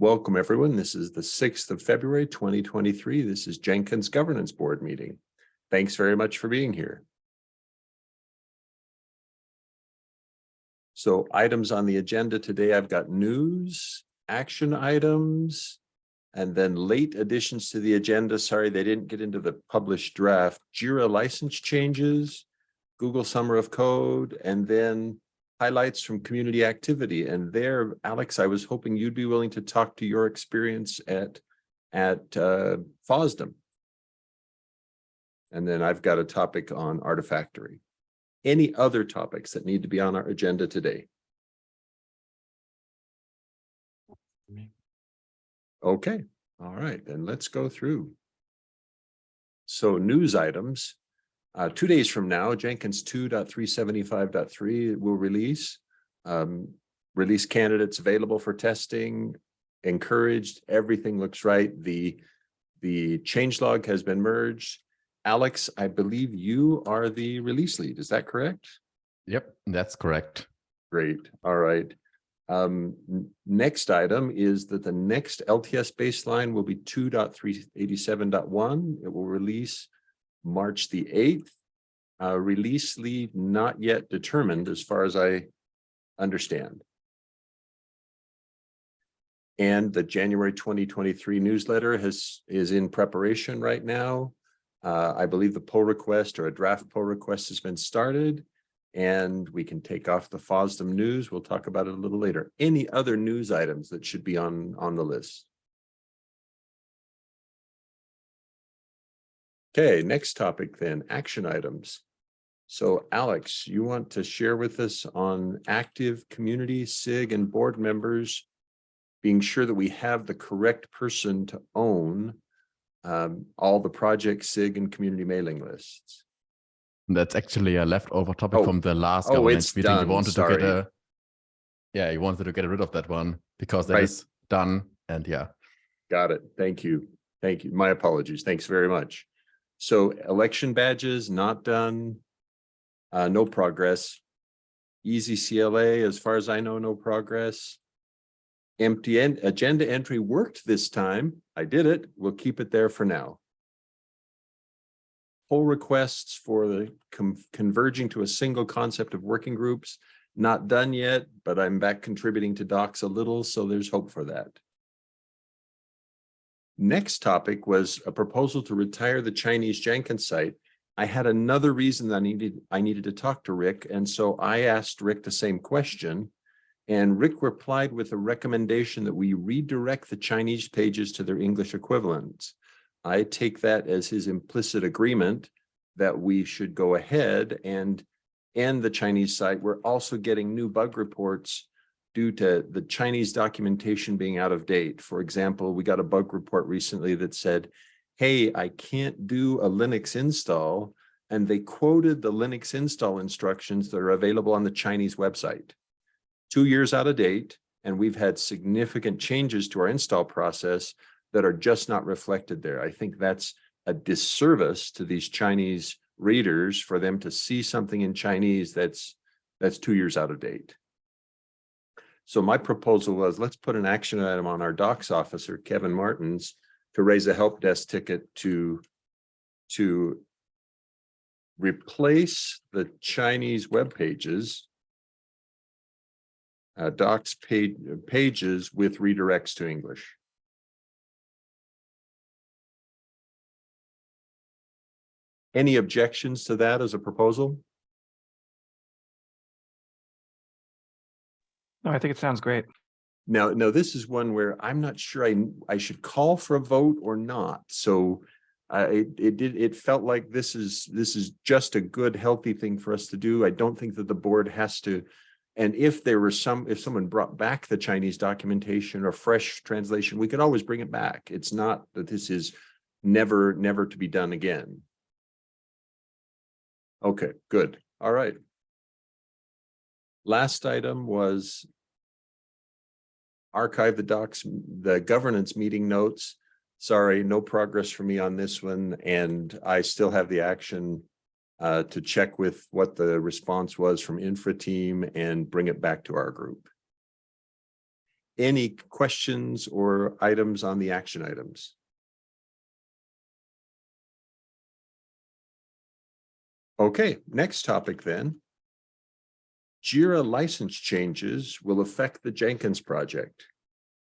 Welcome, everyone. This is the sixth of February, twenty twenty-three. This is Jenkins Governance Board meeting. Thanks very much for being here. So items on the agenda today, I've got news, action items, and then late additions to the agenda. Sorry, they didn't get into the published draft. Jira license changes, Google Summer of Code, and then highlights from community activity. And there, Alex, I was hoping you'd be willing to talk to your experience at, at uh, FOSDEM. And then I've got a topic on Artifactory. Any other topics that need to be on our agenda today? Okay, all right, then let's go through. So news items. Uh, two days from now, Jenkins 2.375.3 will release. Um, release candidates available for testing, encouraged, everything looks right. The, the changelog has been merged. Alex, I believe you are the release lead, is that correct? Yep, that's correct. Great, all right. Um, next item is that the next LTS baseline will be 2.387.1. It will release March the eighth. Uh, release lead not yet determined as far as I understand. And the January twenty twenty-three newsletter has, is in preparation right now. Uh, I believe the pull request or a draft pull request has been started. And we can take off the FOSDEM news. We'll talk about it a little later. Any other news items that should be on, on the list? Okay, next topic then, action items. So Alex, you want to share with us on active community SIG and board members being sure that we have the correct person to own um, all the project SIG and community mailing lists. That's actually a leftover topic Oh. from the last Oh, governance meeting. done, You wanted sorry. to get a yeah, you wanted to get rid of that one because that Right. is done. And yeah, Got it. Thank you. Thank you. My apologies. Thanks very much. So election badges not done. Uh, no progress. Easy CLA, as far as I know, no progress. Empty end, agenda entry worked this time. I did it. We'll keep it there for now. Pull requests for the converging to a single concept of working groups, not done yet, but I'm back contributing to docs a little, so there's hope for that. Next topic was a proposal to retire the Chinese Jenkins site. I had another reason that I needed, I needed to talk to Rick, and so I asked Rick the same question. And Rick replied with a recommendation that we redirect the Chinese pages to their English equivalents. I take that as his implicit agreement that we should go ahead and end the Chinese site. We're also getting new bug reports due to the Chinese documentation being out of date. For example, we got a bug report recently that said, hey, I can't do a Linux install. And they quoted the Linux install instructions that are available on the Chinese website. Two years out of date, and we've had significant changes to our install process that are just not reflected there. I think that's a disservice to these Chinese readers for them to see something in Chinese that's that's two years out of date. So my proposal was, let's put an action item on our docs officer, Kevin Martens, to raise a help desk ticket to, to replace the Chinese web pages, uh, docs page, pages with redirects to English. Any objections to that as a proposal? No, I think it sounds great. Now, now this is one where I'm not sure I, I should call for a vote or not. So uh, it, it did, it felt like this is, this is just a good, healthy thing for us to do. I don't think that the board has to. And if there were some, if someone brought back the Chinese documentation or fresh translation, we could always bring it back. It's not that this is never, never to be done again. Okay, good. All right. Last item was archive the docs, the governance meeting notes. Sorry, no progress for me on this one, and I still have the action uh, to check with what the response was from infra team and bring it back to our group. Any questions or items on the action items? Okay, next topic then. Jira license changes will affect the Jenkins project.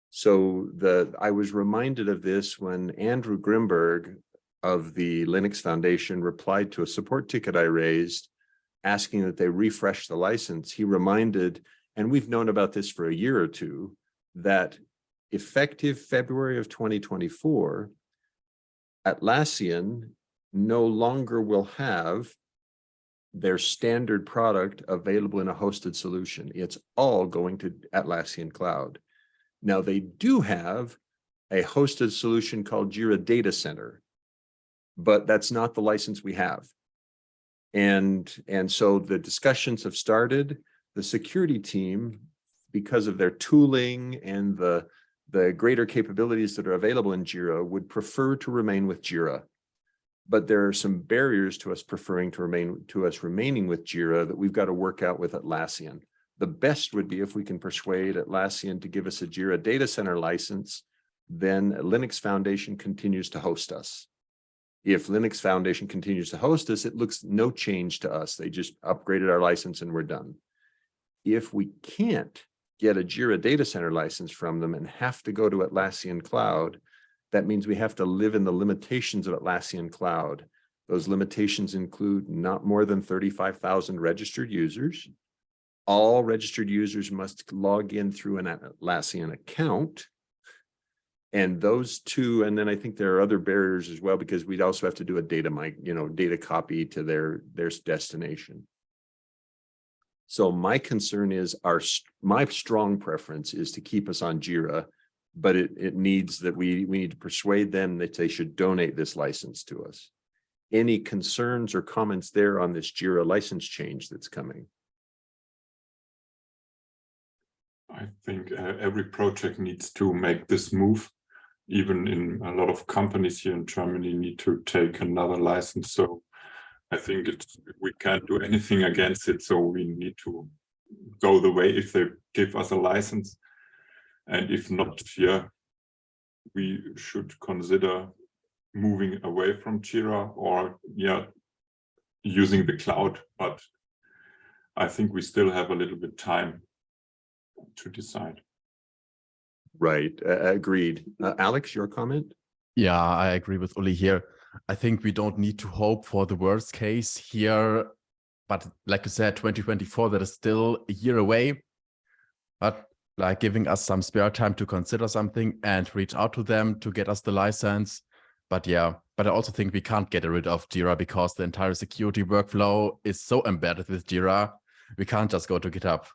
So the, I was reminded of this when Andrew Grimberg of the Linux Foundation replied to a support ticket I raised asking that they refresh the license. He reminded, and we've known about this for a year or two, that effective February of 2024, Atlassian no longer will have their standard product available in a hosted solution. It's all going to Atlassian Cloud. Now they do have a hosted solution called Jira Data Center, but that's not the license we have. And, and so the discussions have started. The security team, because of their tooling and the, the greater capabilities that are available in Jira, would prefer to remain with Jira. But there are some barriers to us preferring to remain to us remaining with Jira that we've got to work out with Atlassian. The best would be if we can persuade Atlassian to give us a Jira data center license, then Linux Foundation continues to host us. If Linux Foundation continues to host us, it looks no change to us. They just upgraded our license and we're done. If we can't get a Jira data center license from them and have to go to Atlassian Cloud, that means we have to live in the limitations of Atlassian Cloud. Those limitations include not more than 35,000 registered users. All registered users must log in through an Atlassian account. And those two, and then I think there are other barriers as well, because we'd also have to do a data mic, you know, data copy to their, their destination. So my concern is our, my strong preference is to keep us on Jira, but it, it needs that we, we need to persuade them that they should donate this license to us. Any concerns or comments there on this Jira license change that's coming? I think uh, every project needs to make this move. Even in a lot of companies here in Germany need to take another license. So I think it's, we can't do anything against it. So we need to go the way if they give us a license. And if not, yeah, we should consider moving away from Jira or yeah, using the cloud. But I think we still have a little bit time to decide. Right, uh, agreed. Uh, Alex, your comment? Yeah, I agree with Uli here. I think we don't need to hope for the worst case here. But like you said, 2024, that is still a year away. But like giving us some spare time to consider something and reach out to them to get us the license. But yeah, but I also think we can't get rid of Jira because the entire security workflow is so embedded with Jira. We can't just go to GitHub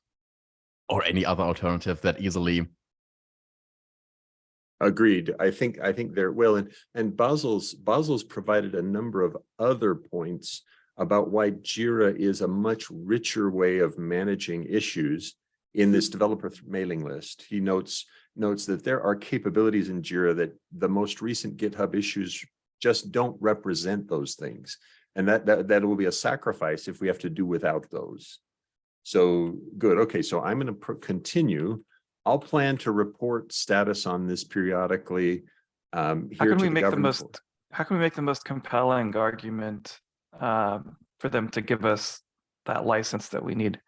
or any other alternative that easily. Agreed. I think I think there will and and Basil's Basil's provided a number of other points about why Jira is a much richer way of managing issues in this developer mailing list. He notes notes that there are capabilities in Jira that the most recent GitHub issues just don't represent those things. And that, that, that will be a sacrifice if we have to do without those. So good. Okay, so I'm going to continue. I'll plan to report status on this periodically. Um, How can we the make the most, how can we make the most compelling argument um, for them to give us that license that we need?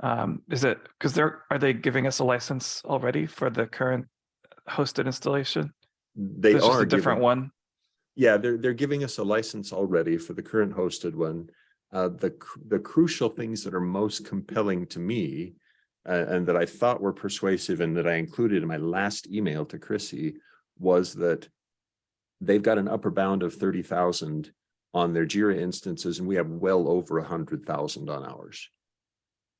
Um, is it, because they're, are they giving us a license already for the current hosted installation? They It's just are a different giving- one. Yeah, they're, they're giving us a license already for the current hosted one. Uh, the, the crucial things that are most compelling to me uh, and that I thought were persuasive and that I included in my last email to Chrissy was that they've got an upper bound of thirty thousand on their Jira instances and we have well over a hundred thousand on ours.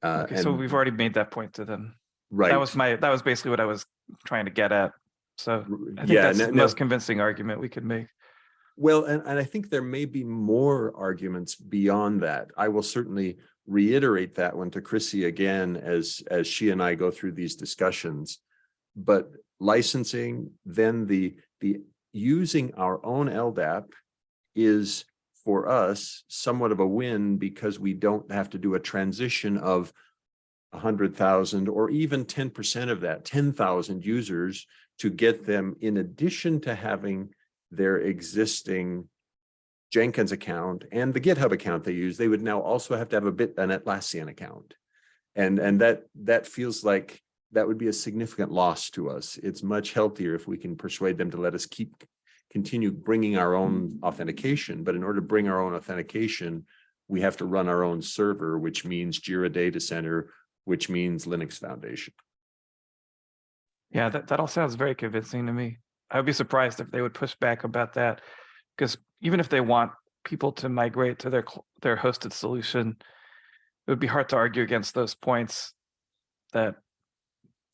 Uh, Okay, so we've already made that point to them. Right. That was my, that was basically what I was trying to get at. So I think Yeah, that's no- the no- most convincing argument we could make. Well, and, and I think there may be more arguments beyond that. I will certainly reiterate that one to Chrissy again as, as she and I go through these discussions. But licensing, then the, the using our own LDAP is for us somewhat of a win because we don't have to do a transition of a hundred thousand or even ten percent of that, ten thousand users to get them in addition to having their existing Jenkins account and the GitHub account they use, they would now also have to have a bit, an Atlassian account. And, and that, that feels like that would be a significant loss to us. It's much healthier if we can persuade them to let us keep, continue bringing our own authentication. But in order to bring our own authentication, we have to run our own server, which means Jira Data Center, which means Linux Foundation. Yeah, that, that all sounds very convincing to me. I would be surprised if they would push back about that. Because even if they want people to migrate to their, their hosted solution, it would be hard to argue against those points that,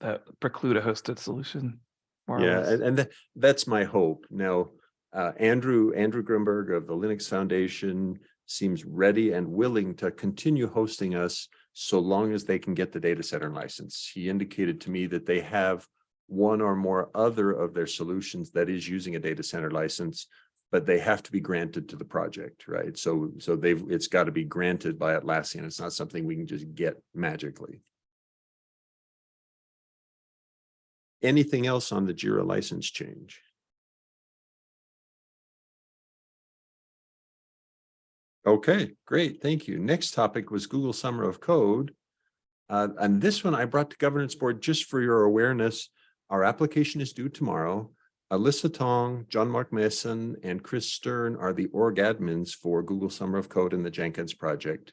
that preclude a hosted solution. Yeah, and, and tha- that's my hope. Now, uh, Andrew, Andrew Grimberg of the Linux Foundation seems ready and willing to continue hosting us so long as they can get the data center license. He indicated to me that they have one or more other of their solutions that is using a data center license, but they have to be granted to the project, right? So, so they've, it's got to be granted by Atlassian. It's not something we can just get magically. Anything else on the Jira license change? Okay, great, thank you. Next topic was Google Summer of Code. Uh, and this one I brought to governance board just for your awareness. Our application is due tomorrow. Alyssa Tong, Jean-Marc Meessen, and Kris Stern are the org admins for Google Summer of Code and the Jenkins project.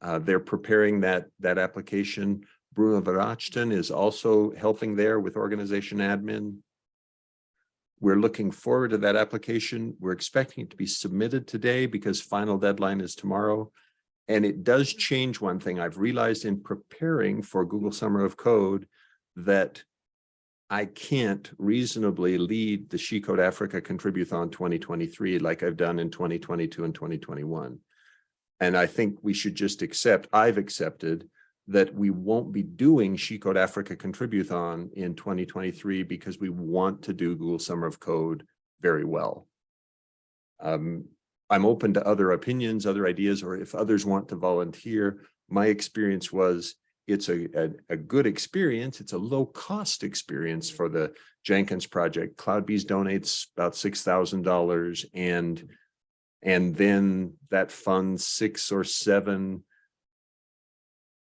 Uh, they're preparing that, that application. Bruno Verachten is also helping there with organization admin. We're looking forward to that application. We're expecting it to be submitted today because final deadline is tomorrow. And it does change one thing. I've realized in preparing for Google Summer of Code that I can't reasonably lead the She Code Africa Contributhon 2023 like I've done in 2022 and 2021. And I think we should just accept, I've accepted that we won't be doing She Code Africa Contributhon in 2023 because we want to do Google Summer of Code very well. Um, I'm open to other opinions, other ideas, or if others want to volunteer. My experience was it's a, a, a good experience. It's a low cost experience for the Jenkins project. CloudBees donates about six thousand dollars and and then that funds six or seven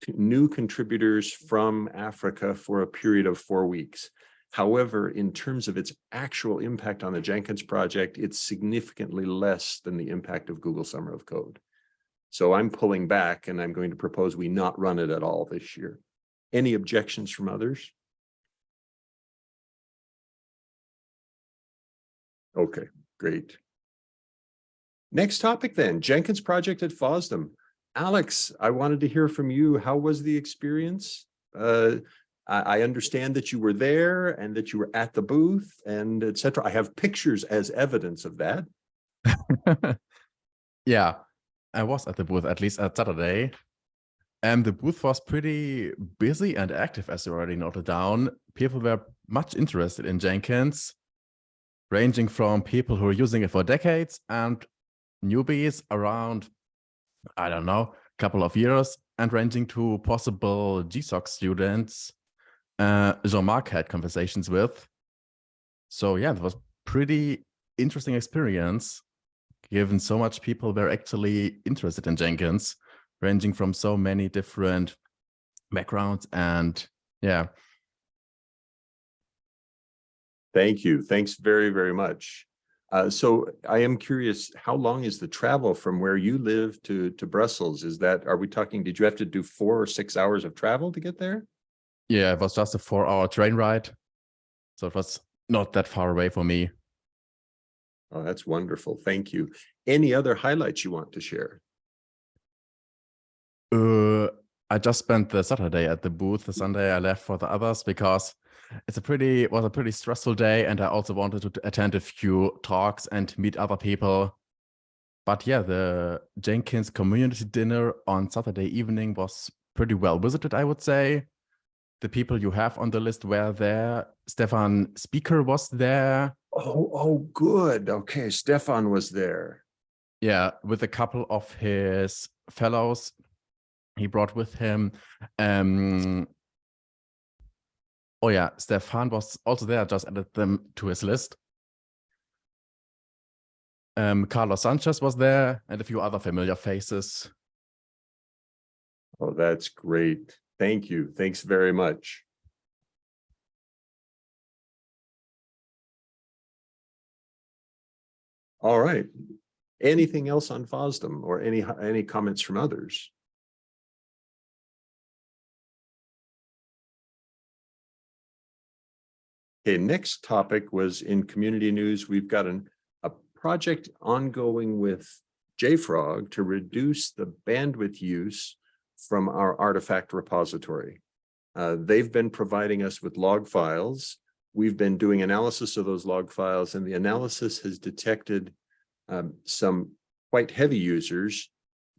new contributors from Africa for a period of four weeks. However, in terms of its actual impact on the Jenkins project, it's significantly less than the impact of Google Summer of Code. So I'm pulling back and I'm going to propose we not run it at all this year. Any objections from others? Okay, great. Next topic then, Jenkins project at FOSDEM. Alex, I wanted to hear from you. How was the experience? Uh, I, understand that you were there and that you were at the booth and et cetera. I have pictures as evidence of that. yeah, I was at the booth at least at Saturday. And the booth was pretty busy and active, as you already noted down. People were much interested in Jenkins, ranging from people who are using it for decades and newbies around, I don't know, a couple of years, and ranging to possible GSOC students uh, Jean-Marc had conversations with. So yeah, it was pretty interesting experience given so much people were actually interested in Jenkins, ranging from so many different backgrounds and yeah. Thank you. Thanks very, very much. Uh, so I am curious, how long is the travel from where you live to, to Brussels? Is that, are we talking, did you have to do four or six hours of travel to get there? Yeah, it was just a four hour train ride. So it was not that far away for me. Oh, that's wonderful. Thank you. Any other highlights you want to share? Uh, I just spent the Saturday at the booth. The Sunday I left for the others because it's a pretty it was a pretty stressful day, and I also wanted to attend a few talks and meet other people. But yeah, the Jenkins community dinner on Saturday evening was pretty well visited, I would say. The people you have on the list were there. Stefan Spieker was there. Oh, oh, good. Okay, Stefan was there. Yeah, with a couple of his fellows he brought with him. Um, oh yeah, Stefan was also there. Just added them to his list. Um, Carlos Sanchez was there, and a few other familiar faces. Oh, that's great. Thank you. Thanks very much. All right. Anything else on FOSDEM or any, any comments from others? Okay, next topic was in community news. We've got an, a project ongoing with JFrog to reduce the bandwidth use from our artifact repository. Uh, they've been providing us with log files. We've been doing analysis of those log files and the analysis has detected um, some quite heavy users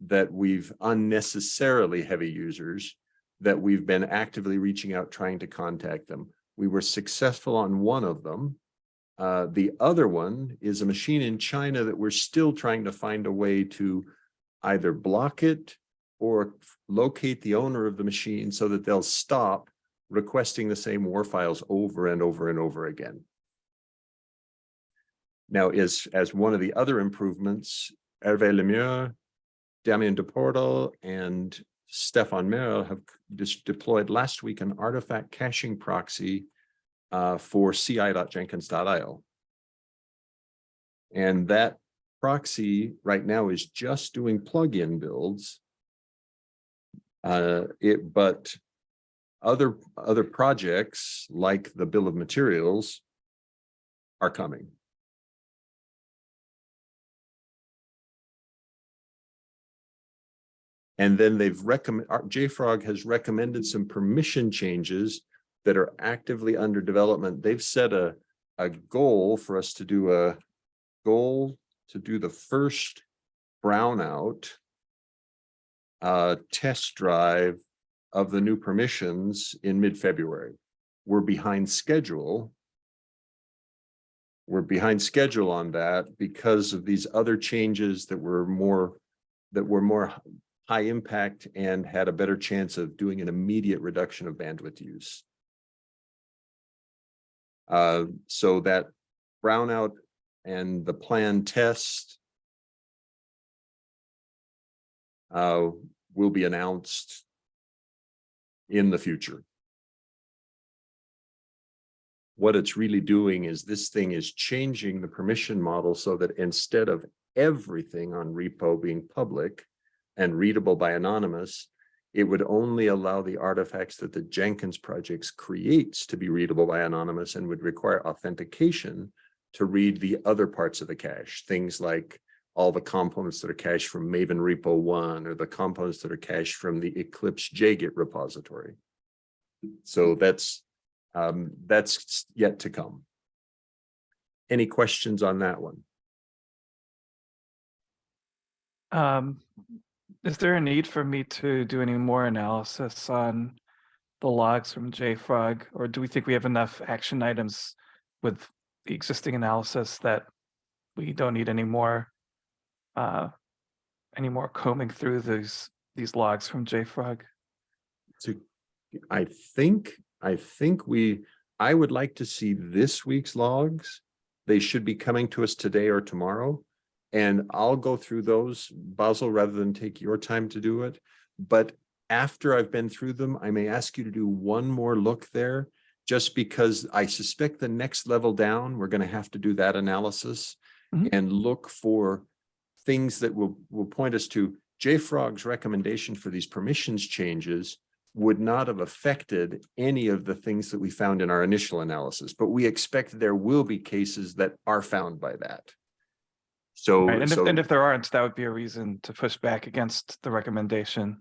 that we've unnecessarily heavy users that we've been actively reaching out trying to contact them. We were successful on one of them. Uh, the other one is a machine in China that we're still trying to find a way to either block it or locate the owner of the machine so that they'll stop requesting the same war files over and over and over again. Now, as, as one of the other improvements, Hervé Le Meur, Damien Duportal, and Stéphane Merle have just deployed last week an artifact caching proxy uh, for ci.jenkins.io. And that proxy right now is just doing plugin builds. Uh, it, but other, other projects like the bill of materials are coming. And then they've recommend, JFrog has recommended some permission changes that are actively under development. They've set a, a goal for us to do a goal to do the first brownout uh, test drive of the new permissions in mid-February. We're behind schedule. We're behind schedule on that because of these other changes that were more that were more high impact and had a better chance of doing an immediate reduction of bandwidth use. Uh, so that brownout and the plan test uh, will be announced in the future. What it's really doing is this thing is changing the permission model so that instead of everything on repo being public, and readable by anonymous, it would only allow the artifacts that the Jenkins projects creates to be readable by anonymous and would require authentication to read the other parts of the cache, things like all the components that are cached from Maven Repo 1 or the components that are cached from the Eclipse JGit repository. So that's um, that's yet to come. Any questions on that one? Um, is there a need for me to do any more analysis on the logs from JFrog, or do we think we have enough action items with the existing analysis that we don't need any more uh, any more combing through these these logs from JFrog? So I think, I think we, I would like to see this week's logs. They should be coming to us today or tomorrow. And I'll go through those, Basil, rather than take your time to do it. But after I've been through them, I may ask you to do one more look there, just because I suspect the next level down, we're going to have to do that analysis Mhm. and look for things that will, will point us to JFrog's recommendation for these permissions changes would not have affected any of the things that we found in our initial analysis, but we expect there will be cases that are found by that. So, Right, and if, and if there aren't, that would be a reason to push back against the recommendation.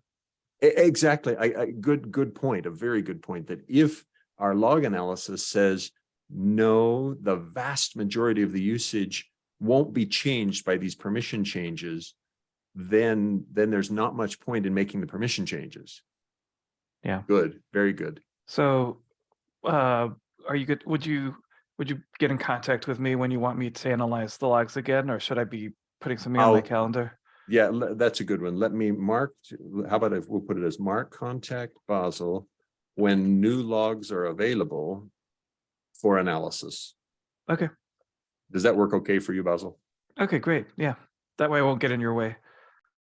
exactly, I, I, good, good point, a very good point, that if our log analysis says, no, the vast majority of the usage won't be changed by these permission changes, then, then there's not much point in making the permission changes. Yeah. Good, very good. So, uh, are you good? Would you would you get in contact with me when you want me to analyze the logs again, or should I be putting something on my I'll- calendar? Yeah, that's a good one. Let me mark, how about if we'll put it as mark contact Basil when new logs are available for analysis. Okay. Does that work okay for you, Basil? Okay, great. Yeah. That way I won't get in your way.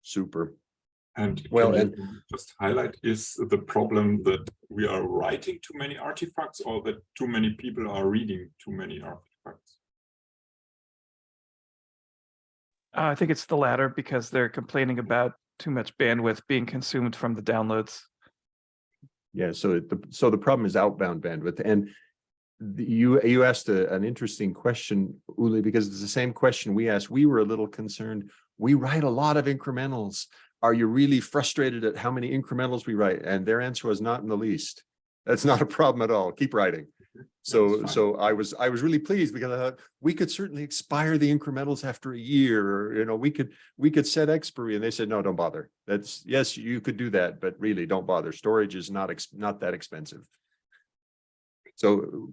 Super. And Well, can and- just highlight is the problem that we are writing too many artifacts or that too many people are reading too many artifacts? Uh, I think it's the latter because they're complaining about too much bandwidth being consumed from the downloads. Yeah, so the, so the problem is outbound bandwidth and the- you, you asked a, an interesting question, Uli, because it's the same question we asked. We were a little concerned. We write a lot of incrementals. Are you really frustrated at how many incrementals we write? And their answer was not in the least. That's not a problem at all. Keep writing. So, so I was, I was really pleased because I thought we could certainly expire the incrementals after a year, or, you know, we could, we could set expiry and they said, no, don't bother. That's, yes, you could do that, but really don't bother. Storage is not, ex not that expensive. So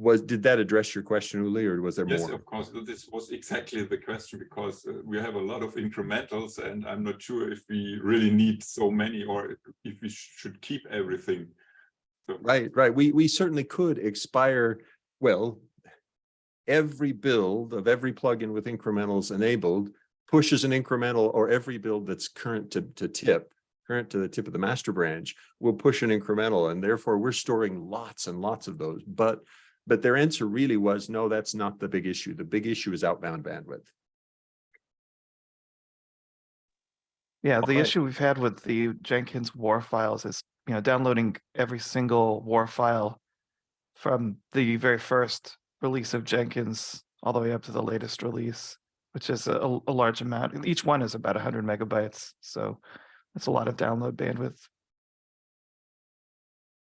was, did that address your question, Uli, or was there Yes, more? of course, this was exactly the question because uh, we have a lot of incrementals and I'm not sure if we really need so many or if we sh- should keep everything. So Right, right. We, we certainly could expire, well, every build of every plugin with incrementals enabled pushes an incremental or every build that's current to, to tip, current to the tip of the master branch will push an incremental and therefore we're storing lots and lots of those. But, but their answer really was, no, that's not the big issue. The big issue is outbound bandwidth. Yeah, the Alright. issue we've had with the Jenkins war files is, you know, downloading every single war file from the very first release of Jenkins all the way up to the latest release, which is a, a large amount. and Each one is about hundred megabytes, so that's a lot of download bandwidth.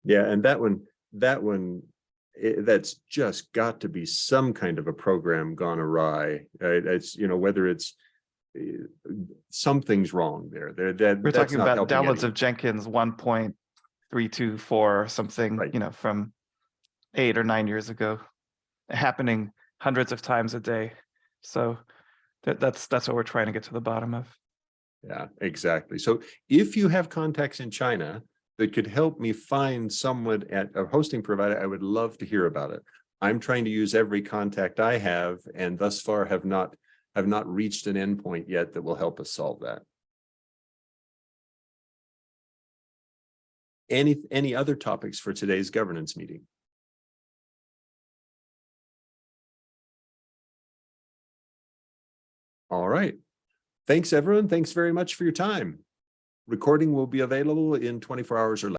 Yeah, and that one, that one, i- that's just got to be some kind of a program gone awry. Uh, it's, you know, whether it's uh, something's wrong there, there, that. We're talking about downloads anyone. of Jenkins one point three two four or something, Right. you know, from eight or nine years ago, happening hundreds of times a day. So that, that's, that's what we're trying to get to the bottom of. Yeah, exactly. So if you have contacts in China that could help me find someone at a hosting provider, I would love to hear about it. I'm trying to use every contact I have and thus far have not, have not reached an endpoint yet that will help us solve that. Any, any other topics for today's governance meeting? All right. Thanks, everyone. Thanks very much for your time. Recording will be available in twenty-four hours or less.